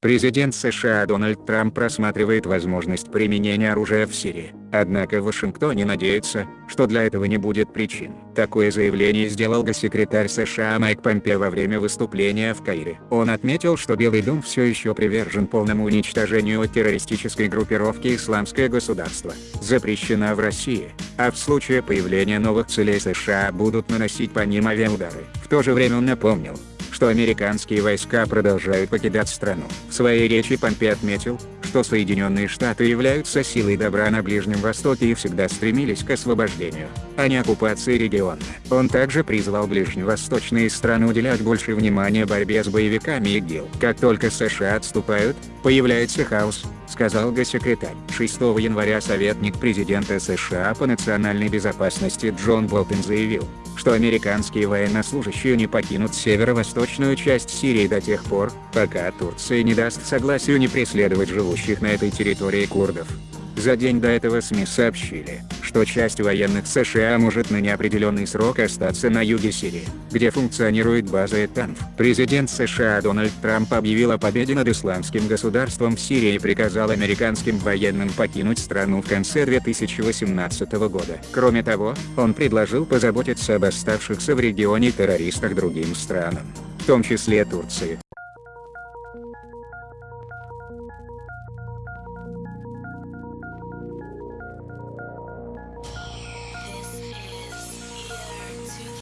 Президент США Дональд Трамп просматривает возможность применения оружия в Сирии, однако в Вашингтоне надеется, что для этого не будет причин. Такое заявление сделал госсекретарь США Майк Помпео во время выступления в Каире. Он отметил, что Белый дом все еще привержен полному уничтожению террористической группировки «Исламское государство», запрещена в России, а в случае появления новых целей США будут наносить по ним авиаудары. В то же время он напомнил, что американские войска продолжают покидать страну. В своей речи Помпе отметил, что Соединенные Штаты являются силой добра на Ближнем Востоке и всегда стремились к освобождению, а не оккупации региона. Он также призвал ближневосточные страны уделять больше внимания борьбе с боевиками ИГИЛ. Как только США отступают, появляется хаос, сказал госсекретарь. 6 января советник президента США по национальной безопасности Джон Болтон заявил, что американские военнослужащие не покинут северо-восточную часть Сирии до тех пор, пока Турция не даст согласию не преследовать живущих на этой территории курдов. За день до этого СМИ сообщили, что часть военных США может на неопределенный срок остаться на юге Сирии, где функционирует база ЭТАНФ. Президент США Дональд Трамп объявил о победе над исламским государством в Сирии и приказал американским военным покинуть страну в конце 2018 года. Кроме того, он предложил позаботиться об оставшихся в регионе террористах другим странам, в том числе Турции.